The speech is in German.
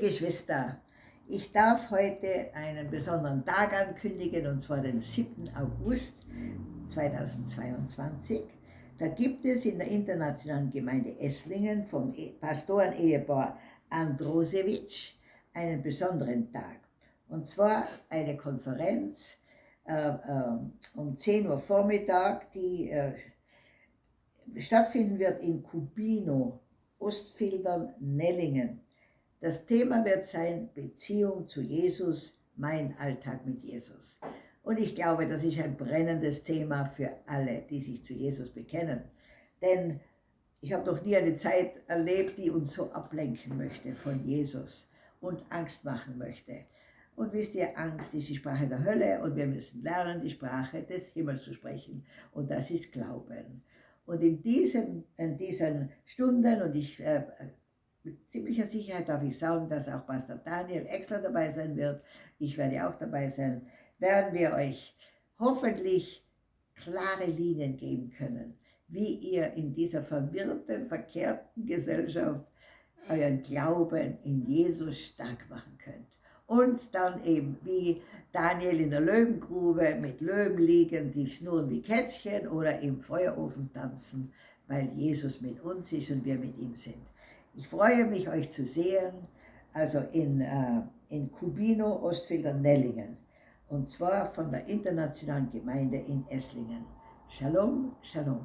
Geschwister, ich darf heute einen besonderen Tag ankündigen, und zwar den 7. August 2022. Da gibt es in der internationalen Gemeinde Esslingen vom e-, Pastoren-Ehepaar Androsewitsch einen besonderen Tag. Und zwar eine Konferenz äh, äh, um 10 Uhr Vormittag, die äh, stattfinden wird in Kubino, Ostfildern, Nellingen. Das Thema wird sein Beziehung zu Jesus, mein Alltag mit Jesus. Und ich glaube, das ist ein brennendes Thema für alle, die sich zu Jesus bekennen. Denn ich habe noch nie eine Zeit erlebt, die uns so ablenken möchte von Jesus und Angst machen möchte. Und wisst ihr, Angst ist die Sprache der Hölle und wir müssen lernen, die Sprache des Himmels zu sprechen. Und das ist Glauben. Und in diesen, in diesen Stunden, und ich äh, mit ziemlicher Sicherheit darf ich sagen, dass auch Pastor Daniel Exler dabei sein wird, ich werde auch dabei sein, werden wir euch hoffentlich klare Linien geben können, wie ihr in dieser verwirrten, verkehrten Gesellschaft euren Glauben in Jesus stark machen könnt. Und dann eben wie Daniel in der Löwengrube mit Löwen liegen, die schnurren wie Kätzchen oder im Feuerofen tanzen, weil Jesus mit uns ist und wir mit ihm sind. Ich freue mich, euch zu sehen, also in, äh, in Kubino, Ostfilter, Nellingen. Und zwar von der Internationalen Gemeinde in Esslingen. Shalom, Shalom.